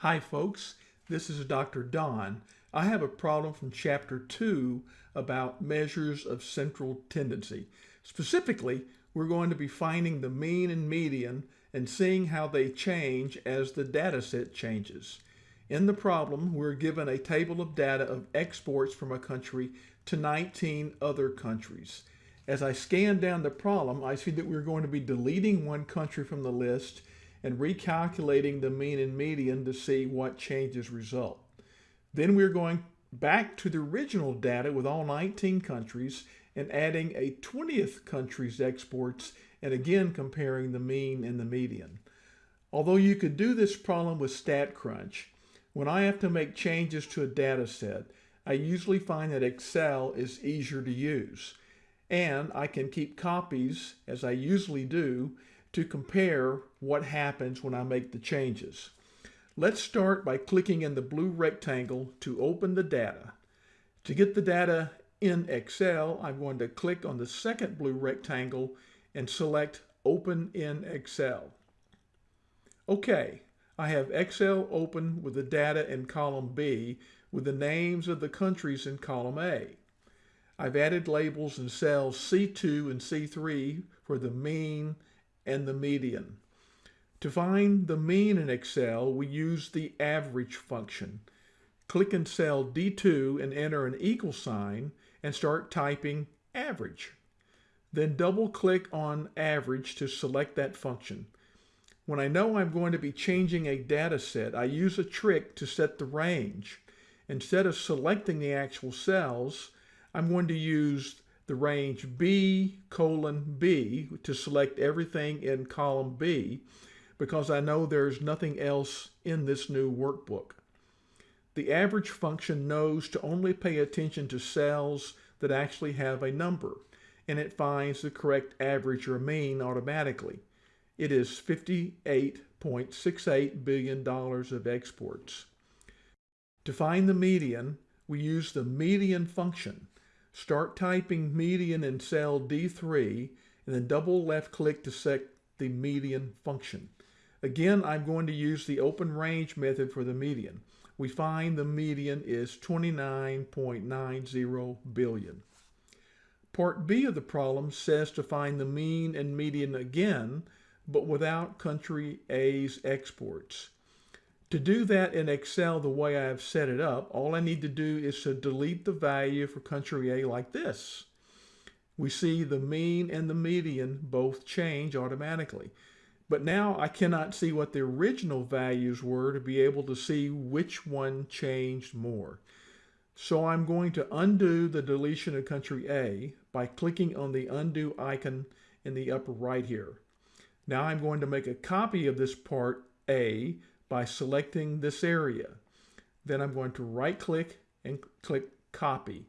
Hi folks, this is Dr. Don. I have a problem from chapter 2 about measures of central tendency. Specifically, we're going to be finding the mean and median and seeing how they change as the data set changes. In the problem, we're given a table of data of exports from a country to 19 other countries. As I scan down the problem, I see that we're going to be deleting one country from the list and recalculating the mean and median to see what changes result. Then we're going back to the original data with all 19 countries and adding a 20th country's exports and again comparing the mean and the median. Although you could do this problem with StatCrunch, when I have to make changes to a data set, I usually find that Excel is easier to use. And I can keep copies, as I usually do, to compare what happens when I make the changes. Let's start by clicking in the blue rectangle to open the data. To get the data in Excel, I'm going to click on the second blue rectangle and select Open in Excel. Okay, I have Excel open with the data in column B with the names of the countries in column A. I've added labels in cells C2 and C3 for the mean, and the median. To find the mean in Excel, we use the average function. Click in cell D2 and enter an equal sign and start typing average. Then double click on average to select that function. When I know I'm going to be changing a data set, I use a trick to set the range. Instead of selecting the actual cells, I'm going to use the range B colon B to select everything in column B because I know there's nothing else in this new workbook. The average function knows to only pay attention to cells that actually have a number, and it finds the correct average or mean automatically. It is $58.68 billion of exports. To find the median, we use the median function. Start typing median in cell D3 and then double left click to set the median function. Again, I'm going to use the open range method for the median. We find the median is 29.90 billion. Part B of the problem says to find the mean and median again, but without country A's exports. To do that in Excel the way I have set it up, all I need to do is to delete the value for country A like this. We see the mean and the median both change automatically. But now I cannot see what the original values were to be able to see which one changed more. So I'm going to undo the deletion of country A by clicking on the undo icon in the upper right here. Now I'm going to make a copy of this part A by selecting this area. Then I'm going to right click and click copy.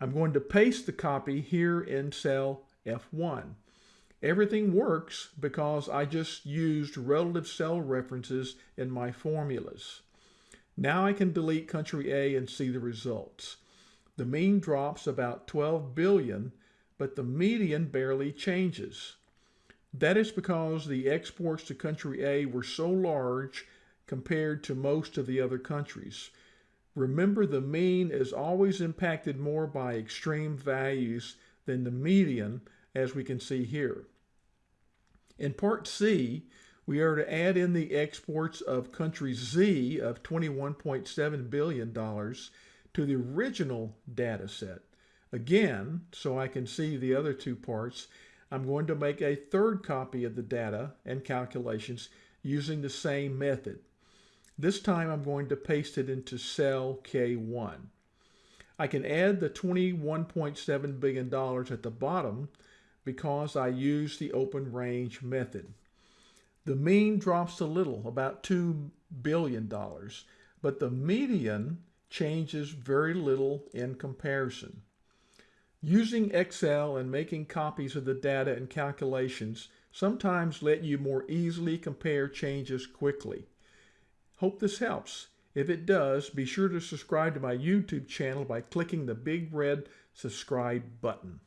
I'm going to paste the copy here in cell F1. Everything works because I just used relative cell references in my formulas. Now I can delete country A and see the results. The mean drops about 12 billion, but the median barely changes. That is because the exports to country A were so large compared to most of the other countries. Remember the mean is always impacted more by extreme values than the median as we can see here. In part C, we are to add in the exports of country Z of $21.7 billion to the original data set. Again, so I can see the other two parts, I'm going to make a third copy of the data and calculations using the same method. This time I'm going to paste it into cell K1. I can add the $21.7 billion at the bottom because I use the open range method. The mean drops a little, about $2 billion, but the median changes very little in comparison. Using Excel and making copies of the data and calculations sometimes let you more easily compare changes quickly. Hope this helps. If it does, be sure to subscribe to my YouTube channel by clicking the big red subscribe button.